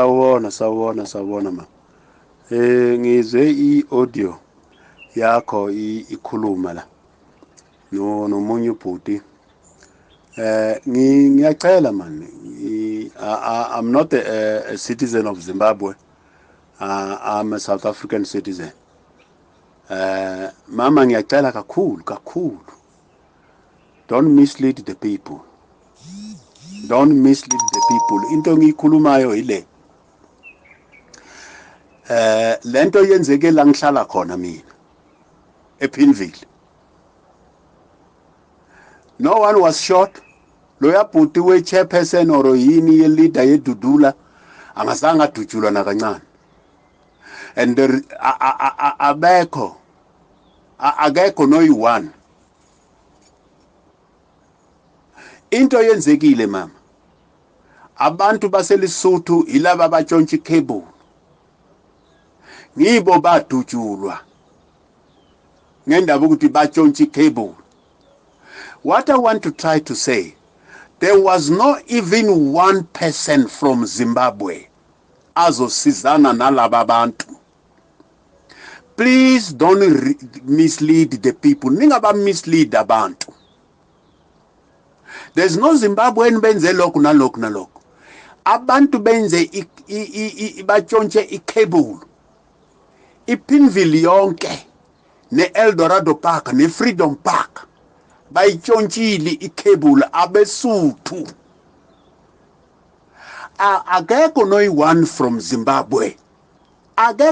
Sawubona, sawubona, sawubona ma. Eh ngizwe i-audio yakho ikhuluma la. No nomunye ubhuti. Eh ngiyacela man. I'm not a, a citizen of Zimbabwe. Uh, I'm a South African citizen. Eh mama ngiyacela kakhulu kakhulu. Don't mislead the people. Don't mislead the people. Into engiyikhulumayo ile. Eh lento yenzeke la ngihlala khona mina ePinville. No one was shot. Loya bhuti we chairperson or yini ye leader yedudula angazange adutshulwa nakancane. And abekho akekho noyi-one into yenzekile mama abantu baselisuthu ilaba batshontsha icable ngibo badutshulwa ngendaba ukuthi batshontsha icable. What i want to try to say there was not even one person from zimbabwe azosizana nalaba bantu please don't mislead the people. Ningaba mislead abantu. There's no zimbabwean benze lokhu nalokhu nalokhu. Abantu benze batshontshe icable. Ipinville yonke ne-eldorado park ne-freedom park bayitshontshile icable abesuthu. Akekho noyi-one from zimbabwe. Akekho